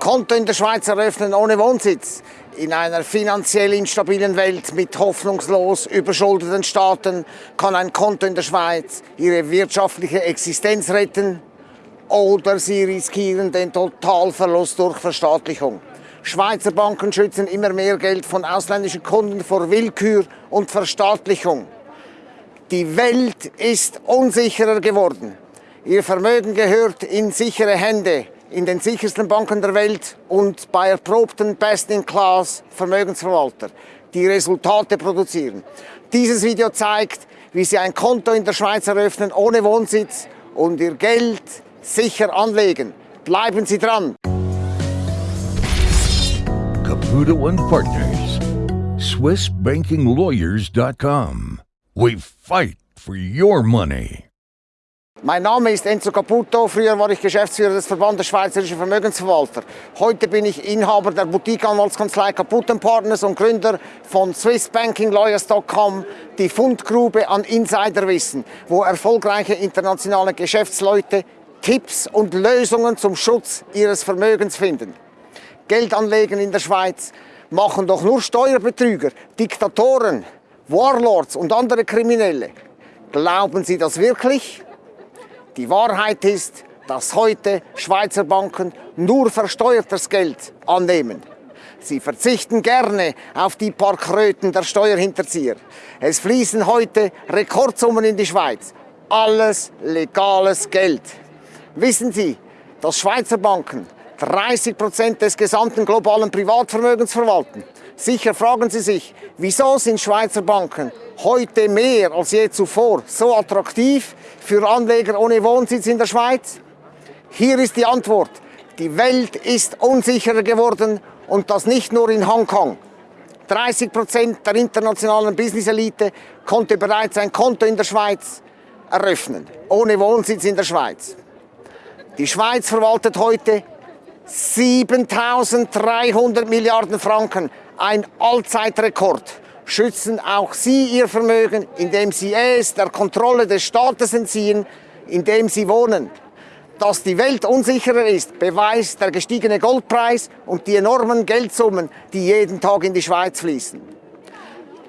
Konto in der Schweiz eröffnen ohne Wohnsitz. In einer finanziell instabilen Welt mit hoffnungslos überschuldeten Staaten kann ein Konto in der Schweiz ihre wirtschaftliche Existenz retten oder sie riskieren den Totalverlust durch Verstaatlichung. Schweizer Banken schützen immer mehr Geld von ausländischen Kunden vor Willkür und Verstaatlichung. Die Welt ist unsicherer geworden. Ihr Vermögen gehört in sichere Hände in den sichersten Banken der Welt und bei erprobten Best-in-Class Vermögensverwalter, die Resultate produzieren. Dieses Video zeigt, wie Sie ein Konto in der Schweiz eröffnen ohne Wohnsitz und Ihr Geld sicher anlegen. Bleiben Sie dran! Caputo and Partners, SwissBankingLawyers.com. We fight for your money. Mein Name ist Enzo Caputo, früher war ich Geschäftsführer des Verbandes Schweizerischer Vermögensverwalter. Heute bin ich Inhaber der Boutique-Anwaltskanzlei Caputo Partners und Gründer von SwissBankingLawyers.com, die Fundgrube an Insiderwissen, wo erfolgreiche internationale Geschäftsleute Tipps und Lösungen zum Schutz ihres Vermögens finden. Geld anlegen in der Schweiz machen doch nur Steuerbetrüger, Diktatoren, Warlords und andere Kriminelle. Glauben Sie das wirklich? Die Wahrheit ist, dass heute Schweizer Banken nur versteuertes Geld annehmen. Sie verzichten gerne auf die paar Kröten der Steuerhinterzieher. Es fließen heute Rekordsummen in die Schweiz. Alles legales Geld. Wissen Sie, dass Schweizer Banken 30 Prozent des gesamten globalen Privatvermögens verwalten? Sicher fragen Sie sich, wieso sind Schweizer Banken heute mehr als je zuvor so attraktiv für Anleger ohne Wohnsitz in der Schweiz? Hier ist die Antwort. Die Welt ist unsicherer geworden und das nicht nur in Hongkong. 30 Prozent der internationalen Business-Elite konnte bereits ein Konto in der Schweiz eröffnen, ohne Wohnsitz in der Schweiz. Die Schweiz verwaltet heute 7300 Milliarden Franken ein Allzeitrekord, schützen auch Sie Ihr Vermögen, indem Sie es der Kontrolle des Staates entziehen, in dem Sie wohnen. Dass die Welt unsicherer ist, beweist der gestiegene Goldpreis und die enormen Geldsummen, die jeden Tag in die Schweiz fließen.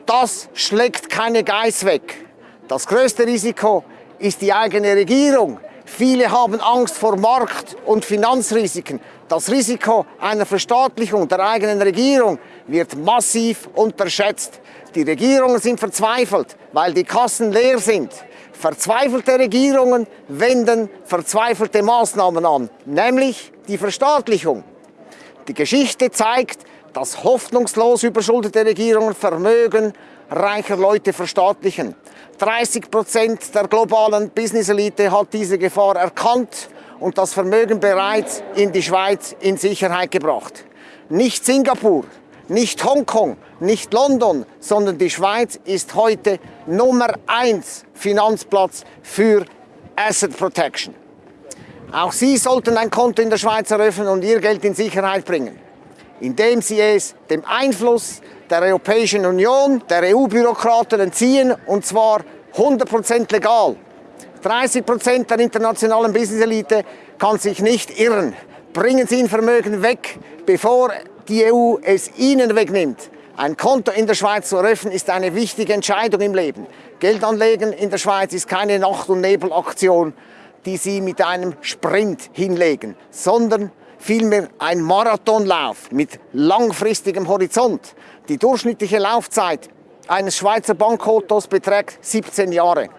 Das schlägt keine Geiß weg. Das größte Risiko ist die eigene Regierung. Viele haben Angst vor Markt- und Finanzrisiken. Das Risiko einer Verstaatlichung der eigenen Regierung wird massiv unterschätzt. Die Regierungen sind verzweifelt, weil die Kassen leer sind. Verzweifelte Regierungen wenden verzweifelte Maßnahmen an, nämlich die Verstaatlichung. Die Geschichte zeigt, dass hoffnungslos überschuldete Regierungen Vermögen reicher Leute verstaatlichen. 30 Prozent der globalen Business-Elite hat diese Gefahr erkannt und das Vermögen bereits in die Schweiz in Sicherheit gebracht. Nicht Singapur, nicht Hongkong, nicht London, sondern die Schweiz ist heute Nummer eins Finanzplatz für Asset Protection. Auch Sie sollten ein Konto in der Schweiz eröffnen und Ihr Geld in Sicherheit bringen, indem Sie es dem Einfluss der Europäischen Union, der EU-Bürokraten entziehen, und zwar 100% legal. 30 Prozent der internationalen Business-Elite kann sich nicht irren. Bringen Sie Ihr Vermögen weg, bevor die EU es Ihnen wegnimmt. Ein Konto in der Schweiz zu eröffnen, ist eine wichtige Entscheidung im Leben. Geld anlegen in der Schweiz ist keine Nacht- und Nebelaktion, die Sie mit einem Sprint hinlegen, sondern vielmehr ein Marathonlauf mit langfristigem Horizont. Die durchschnittliche Laufzeit eines Schweizer Bankkontos beträgt 17 Jahre.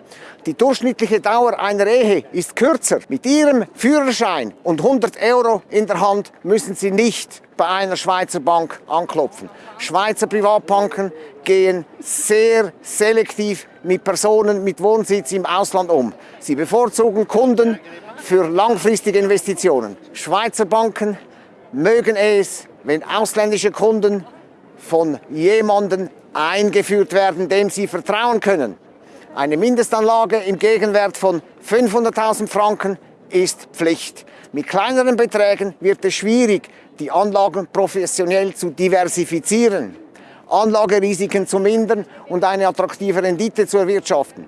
Die durchschnittliche Dauer einer Ehe ist kürzer. Mit Ihrem Führerschein und 100 Euro in der Hand müssen Sie nicht bei einer Schweizer Bank anklopfen. Schweizer Privatbanken gehen sehr selektiv mit Personen mit Wohnsitz im Ausland um. Sie bevorzugen Kunden für langfristige Investitionen. Schweizer Banken mögen es, wenn ausländische Kunden von jemandem eingeführt werden, dem sie vertrauen können. Eine Mindestanlage im Gegenwert von 500.000 Franken ist Pflicht. Mit kleineren Beträgen wird es schwierig, die Anlagen professionell zu diversifizieren, Anlagerisiken zu mindern und eine attraktive Rendite zu erwirtschaften.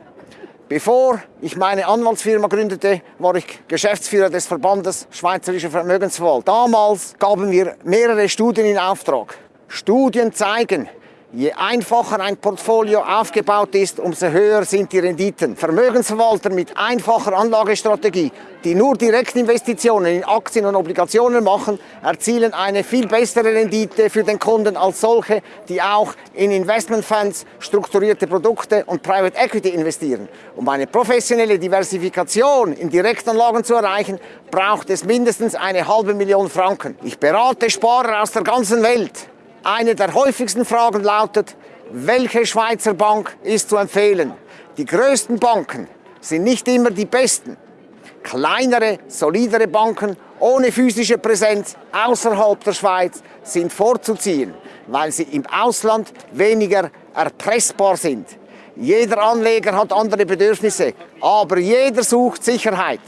Bevor ich meine Anwaltsfirma gründete, war ich Geschäftsführer des Verbandes Schweizerischer Vermögensverwaltung. Damals gaben wir mehrere Studien in Auftrag. Studien zeigen, Je einfacher ein Portfolio aufgebaut ist, umso höher sind die Renditen. Vermögensverwalter mit einfacher Anlagestrategie, die nur Direktinvestitionen in Aktien und Obligationen machen, erzielen eine viel bessere Rendite für den Kunden als solche, die auch in Investmentfonds, strukturierte Produkte und Private Equity investieren. Um eine professionelle Diversifikation in Direktanlagen zu erreichen, braucht es mindestens eine halbe Million Franken. Ich berate Sparer aus der ganzen Welt eine der häufigsten Fragen lautet, welche Schweizer Bank ist zu empfehlen? Die größten Banken sind nicht immer die besten. Kleinere, solidere Banken ohne physische Präsenz außerhalb der Schweiz sind vorzuziehen, weil sie im Ausland weniger erpressbar sind. Jeder Anleger hat andere Bedürfnisse, aber jeder sucht Sicherheit.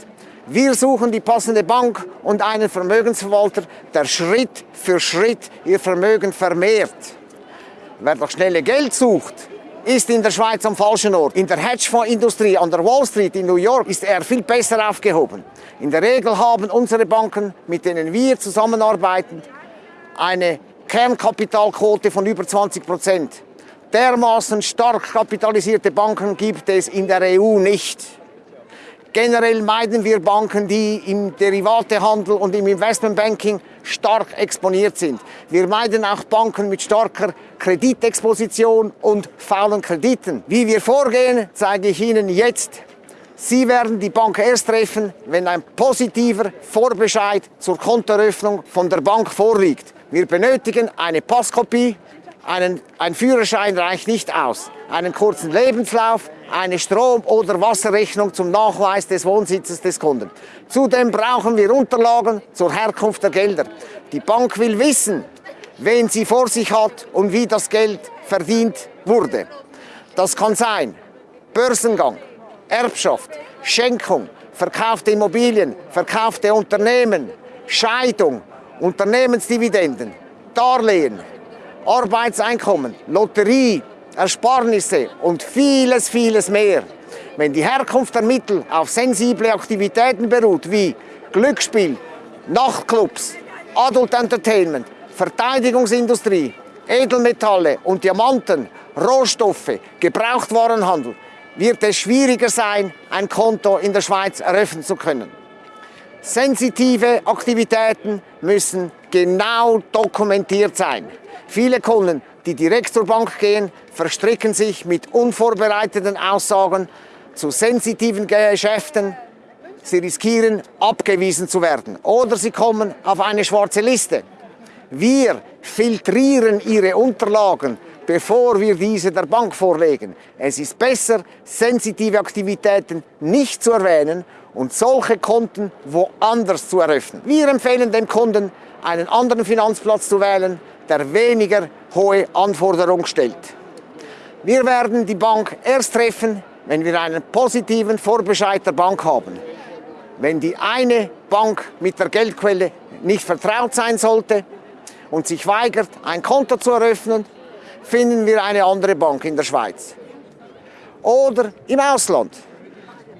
Wir suchen die passende Bank und einen Vermögensverwalter, der Schritt für Schritt ihr Vermögen vermehrt. Wer doch schnelle Geld sucht, ist in der Schweiz am falschen Ort. In der Hedgefondsindustrie an der Wall Street in New York ist er viel besser aufgehoben. In der Regel haben unsere Banken, mit denen wir zusammenarbeiten, eine Kernkapitalquote von über 20 Prozent. Dermaßen stark kapitalisierte Banken gibt es in der EU nicht. Generell meiden wir Banken, die im Derivatehandel und im Investmentbanking stark exponiert sind. Wir meiden auch Banken mit starker Kreditexposition und faulen Krediten. Wie wir vorgehen, zeige ich Ihnen jetzt. Sie werden die Bank erst treffen, wenn ein positiver Vorbescheid zur Kontoeröffnung von der Bank vorliegt. Wir benötigen eine Passkopie, einen, ein Führerschein reicht nicht aus. Einen kurzen Lebenslauf, eine Strom- oder Wasserrechnung zum Nachweis des Wohnsitzes des Kunden. Zudem brauchen wir Unterlagen zur Herkunft der Gelder. Die Bank will wissen, wen sie vor sich hat und wie das Geld verdient wurde. Das kann sein Börsengang, Erbschaft, Schenkung, verkaufte Immobilien, verkaufte Unternehmen, Scheidung, Unternehmensdividenden, Darlehen, Arbeitseinkommen, Lotterie, Ersparnisse und vieles, vieles mehr. Wenn die Herkunft der Mittel auf sensible Aktivitäten beruht, wie Glücksspiel, Nachtclubs, Adult Entertainment, Verteidigungsindustrie, Edelmetalle und Diamanten, Rohstoffe, Gebrauchtwarenhandel, wird es schwieriger sein, ein Konto in der Schweiz eröffnen zu können. Sensitive Aktivitäten müssen genau dokumentiert sein. Viele Kunden, die direkt zur Bank gehen, verstricken sich mit unvorbereiteten Aussagen zu sensitiven Geschäften. Sie riskieren, abgewiesen zu werden oder sie kommen auf eine schwarze Liste. Wir filtrieren ihre Unterlagen, bevor wir diese der Bank vorlegen. Es ist besser, sensitive Aktivitäten nicht zu erwähnen und solche Konten woanders zu eröffnen. Wir empfehlen dem Kunden, einen anderen Finanzplatz zu wählen, der weniger hohe Anforderungen stellt. Wir werden die Bank erst treffen, wenn wir einen positiven Vorbescheid der Bank haben. Wenn die eine Bank mit der Geldquelle nicht vertraut sein sollte und sich weigert, ein Konto zu eröffnen, finden wir eine andere Bank in der Schweiz. Oder im Ausland.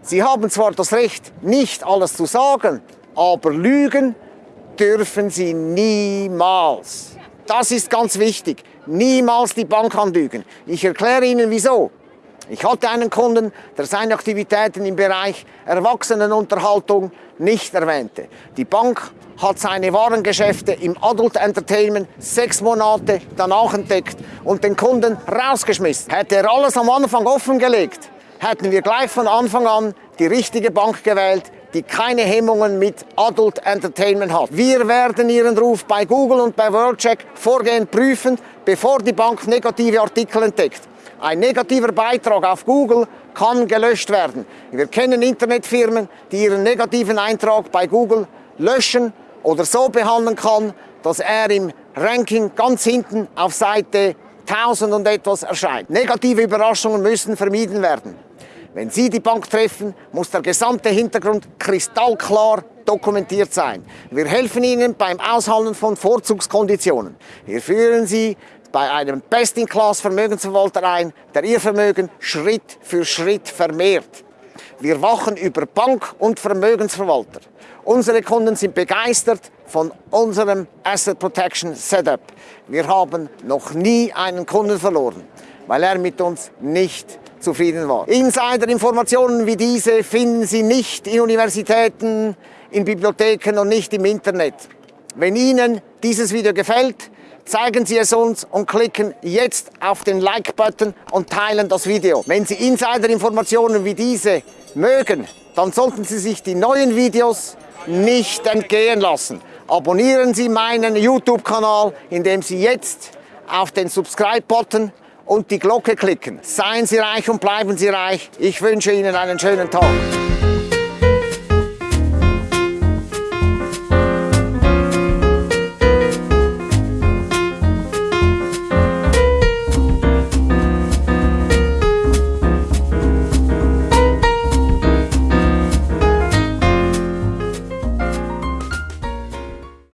Sie haben zwar das Recht, nicht alles zu sagen, aber lügen dürfen Sie niemals. Das ist ganz wichtig. Niemals die Bank anlügen. Ich erkläre Ihnen wieso. Ich hatte einen Kunden, der seine Aktivitäten im Bereich Erwachsenenunterhaltung nicht erwähnte. Die Bank hat seine Warengeschäfte im Adult Entertainment sechs Monate danach entdeckt und den Kunden rausgeschmissen. Hätte er alles am Anfang offengelegt, hätten wir gleich von Anfang an die richtige Bank gewählt, die keine Hemmungen mit Adult Entertainment hat. Wir werden Ihren Ruf bei Google und bei WorldCheck vorgehend prüfen, bevor die Bank negative Artikel entdeckt. Ein negativer Beitrag auf Google kann gelöscht werden. Wir kennen Internetfirmen, die ihren negativen Eintrag bei Google löschen oder so behandeln kann, dass er im Ranking ganz hinten auf Seite 1000 und etwas erscheint. Negative Überraschungen müssen vermieden werden. Wenn Sie die Bank treffen, muss der gesamte Hintergrund kristallklar dokumentiert sein. Wir helfen Ihnen beim Aushandeln von Vorzugskonditionen. Wir führen Sie bei einem Best-in-Class Vermögensverwalter ein, der Ihr Vermögen Schritt für Schritt vermehrt. Wir wachen über Bank- und Vermögensverwalter. Unsere Kunden sind begeistert von unserem Asset Protection Setup. Wir haben noch nie einen Kunden verloren, weil er mit uns nicht zufrieden war. Insider-Informationen wie diese finden Sie nicht in Universitäten, in Bibliotheken und nicht im Internet. Wenn Ihnen dieses Video gefällt, zeigen Sie es uns und klicken jetzt auf den Like-Button und teilen das Video. Wenn Sie Insider-Informationen wie diese mögen, dann sollten Sie sich die neuen Videos nicht entgehen lassen. Abonnieren Sie meinen YouTube-Kanal, indem Sie jetzt auf den Subscribe-Button und die Glocke klicken. Seien Sie reich und bleiben Sie reich. Ich wünsche Ihnen einen schönen Tag.